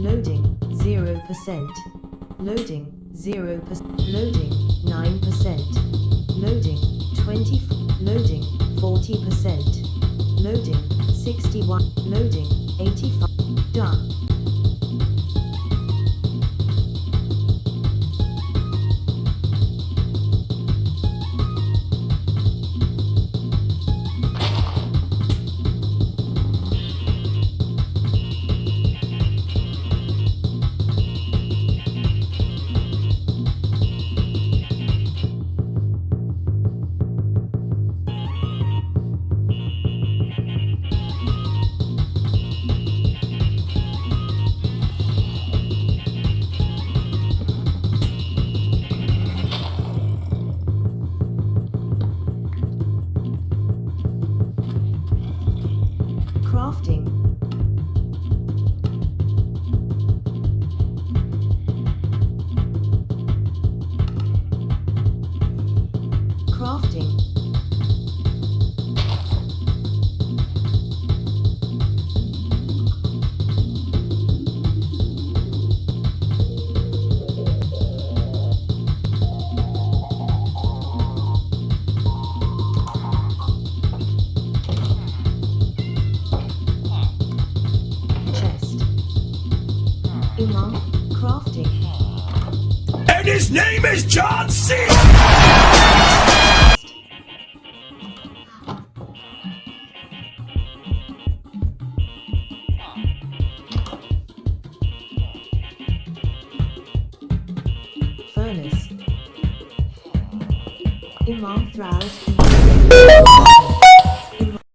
Loading, 0%. Loading, 0%. Loading, 9%. Loading, 20. Loading, 40%. Loading, 61. Loading, 85. Done. Crafting. Crafting. And his name is John C. Furnace. Imam Throws